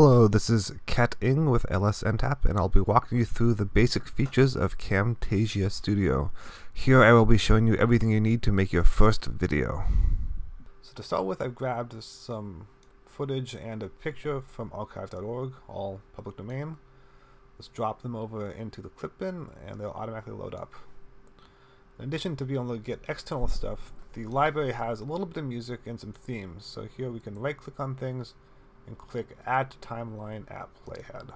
Hello, this is Kat Ing with LSNTAP, and I'll be walking you through the basic features of Camtasia Studio. Here I will be showing you everything you need to make your first video. So to start with, I've grabbed some footage and a picture from archive.org, all public domain. Let's drop them over into the clip bin, and they'll automatically load up. In addition to being able to get external stuff, the library has a little bit of music and some themes. So here we can right click on things and click add timeline at playhead.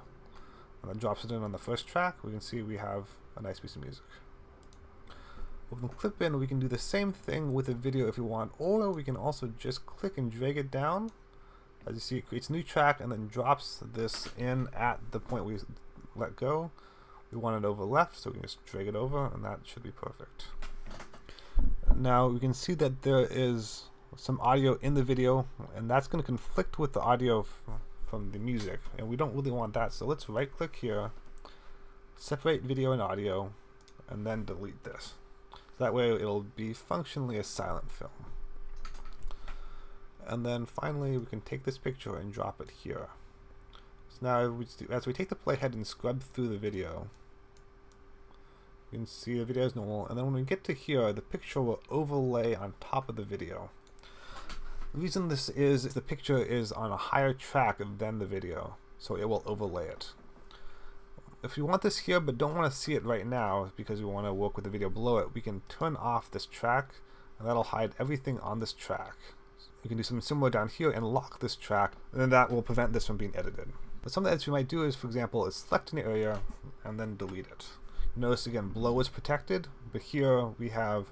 And that drops it in on the first track. We can see we have a nice piece of music. The clip in, we can do the same thing with a video if we want, or we can also just click and drag it down. As you see, it creates a new track and then drops this in at the point we let go. We want it over left, so we can just drag it over, and that should be perfect. Now we can see that there is some audio in the video, and that's going to conflict with the audio from the music, and we don't really want that. So let's right click here, separate video and audio, and then delete this. So that way it'll be functionally a silent film. And then finally we can take this picture and drop it here. So now as we take the playhead and scrub through the video, you can see the video is normal, and then when we get to here, the picture will overlay on top of the video. The reason this is, the picture is on a higher track than the video, so it will overlay it. If you want this here but don't want to see it right now because we want to work with the video below it, we can turn off this track and that'll hide everything on this track. We can do something similar down here and lock this track and then that will prevent this from being edited. But something that we might do is, for example, is select an area and then delete it. Notice again, below is protected, but here we have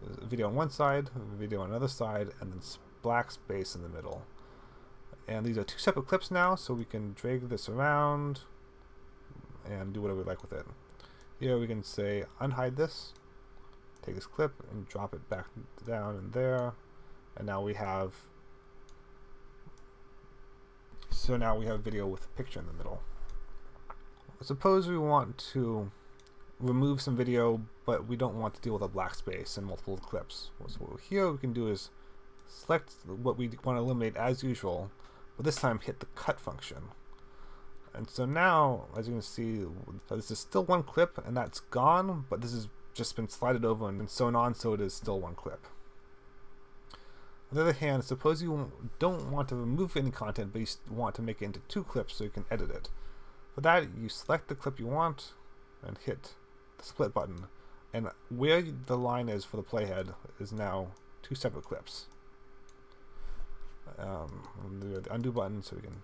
uh, video on one side, video on another side, and then black space in the middle. And these are two separate clips now, so we can drag this around and do whatever we like with it. Here we can say unhide this, take this clip and drop it back down in there, and now we have so now we have video with a picture in the middle. Suppose we want to remove some video, but we don't want to deal with a black space and multiple clips. So here we can do is select what we want to eliminate as usual, but this time hit the cut function. And so now, as you can see, uh, this is still one clip and that's gone, but this has just been slided over and sewn on so it is still one clip. On the other hand, suppose you don't want to remove any content, but you want to make it into two clips so you can edit it. For that, you select the clip you want and hit the split button. And where the line is for the playhead is now two separate clips. Um, the undo button so we can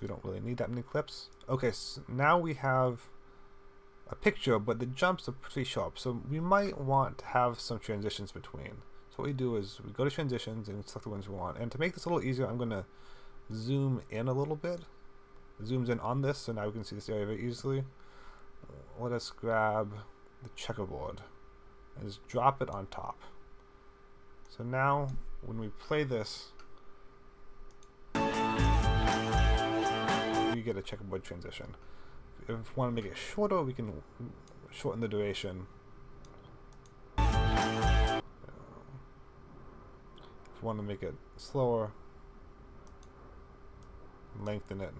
we don't really need that many clips. Okay, so now we have a picture, but the jumps are pretty sharp, so we might want to have some transitions between. So what we do is we go to transitions and select the ones we want. And to make this a little easier, I'm going to zoom in a little bit. zooms in on this, so now we can see this area very easily. Let us grab the checkerboard and just drop it on top. So now when we play this, get a checkerboard transition. If we want to make it shorter, we can shorten the duration. If we want to make it slower, lengthen it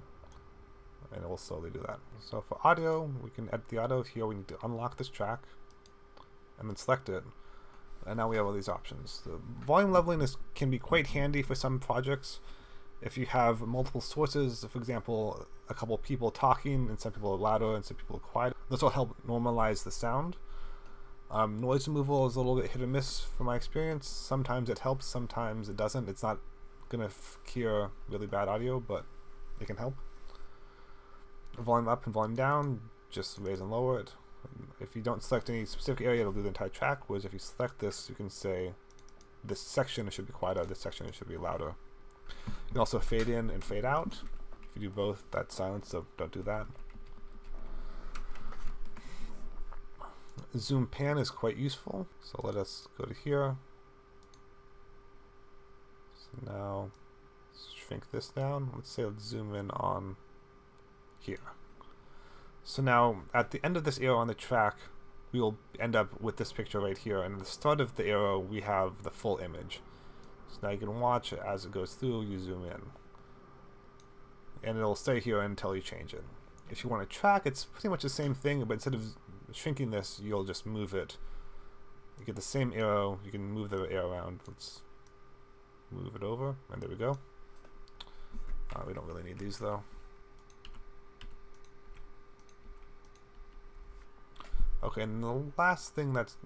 and it will slowly do that. So for audio, we can edit the audio here. We need to unlock this track and then select it. And now we have all these options. The volume leveling is, can be quite handy for some projects. If you have multiple sources, for example, a couple people talking and some people are louder and some people are quiet, this will help normalize the sound. Um, noise removal is a little bit hit or miss from my experience. Sometimes it helps, sometimes it doesn't. It's not going to cure really bad audio, but it can help volume up and volume down, just raise and lower it. If you don't select any specific area, it'll do the entire track, whereas if you select this, you can say this section should be quieter, this section should be louder. You can also fade in and fade out. If you do both, that's silence, so don't do that. Zoom pan is quite useful, so let us go to here. So now, shrink this down. Let's say let's zoom in on here. So now at the end of this arrow on the track, we will end up with this picture right here. And at the start of the arrow, we have the full image. So now you can watch it as it goes through, you zoom in. and it'll stay here until you change it. If you want to track, it's pretty much the same thing, but instead of shrinking this, you'll just move it. You get the same arrow, you can move the arrow around. Let's move it over, and there we go. Uh, we don't really need these though. Okay, and the last thing that's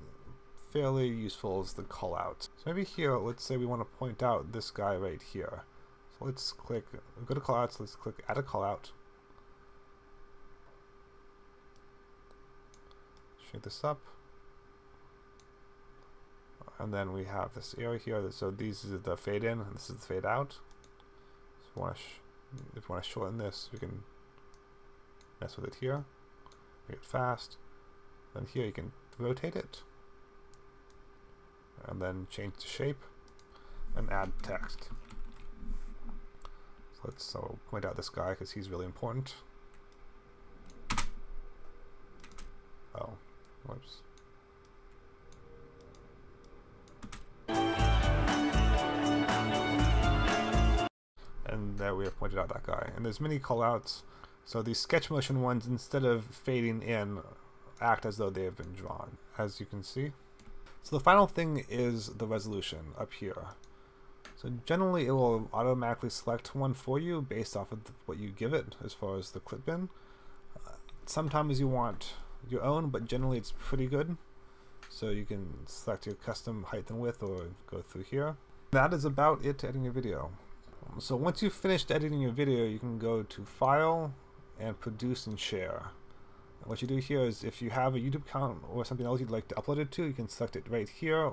fairly useful is the callout. So maybe here, let's say we want to point out this guy right here. So let's click, go to callouts, let's click add a callout. Shrink this up. And then we have this area here, so these is the fade in, and this is the fade out. So if we want to shorten this, we can mess with it here, make it fast. Then here you can rotate it, and then change the shape, and add text. So let's so point out this guy because he's really important. Oh, whoops. And there we have pointed out that guy. And there's many callouts. So these sketch motion ones, instead of fading in, act as though they have been drawn, as you can see. So the final thing is the resolution up here. So generally it will automatically select one for you based off of what you give it as far as the clip bin. Uh, sometimes you want your own, but generally it's pretty good. So you can select your custom height and width or go through here. That is about it to editing your video. So once you've finished editing your video, you can go to File and Produce and Share. What you do here is if you have a YouTube account or something else you'd like to upload it to, you can select it right here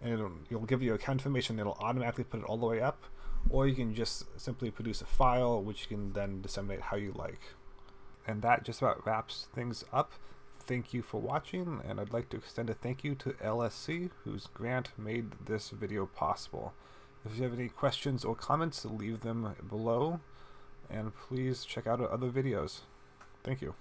and it'll, it'll give you account information it'll automatically put it all the way up or you can just simply produce a file which you can then disseminate how you like. And that just about wraps things up. Thank you for watching and I'd like to extend a thank you to LSC whose grant made this video possible. If you have any questions or comments, leave them below and please check out our other videos. Thank you.